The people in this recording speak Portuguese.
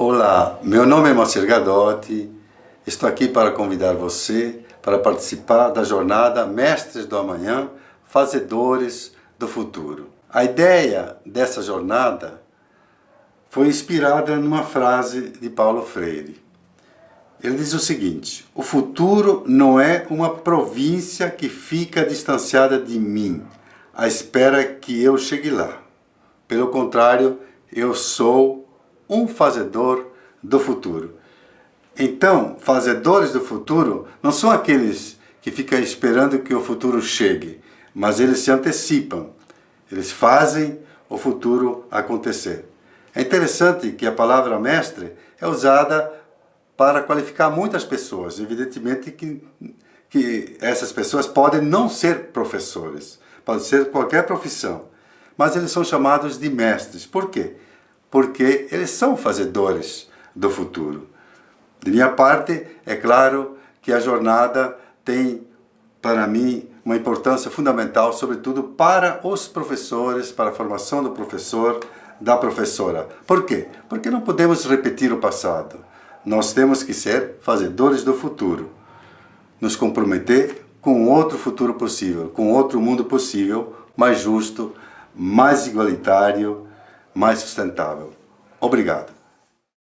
Olá, meu nome é Moacir Gadotti, estou aqui para convidar você para participar da jornada Mestres do Amanhã, Fazedores do Futuro. A ideia dessa jornada foi inspirada numa frase de Paulo Freire. Ele diz o seguinte, o futuro não é uma província que fica distanciada de mim, à espera que eu chegue lá. Pelo contrário, eu sou um fazedor do futuro. Então, fazedores do futuro não são aqueles que ficam esperando que o futuro chegue, mas eles se antecipam, eles fazem o futuro acontecer. É interessante que a palavra mestre é usada para qualificar muitas pessoas. Evidentemente que, que essas pessoas podem não ser professores, pode ser qualquer profissão, mas eles são chamados de mestres. Por quê? Porque eles são fazedores do futuro. De minha parte, é claro que a jornada tem, para mim, uma importância fundamental, sobretudo para os professores, para a formação do professor, da professora. Por quê? Porque não podemos repetir o passado. Nós temos que ser fazedores do futuro. Nos comprometer com outro futuro possível, com outro mundo possível, mais justo, mais igualitário, mais sustentável. Obrigado.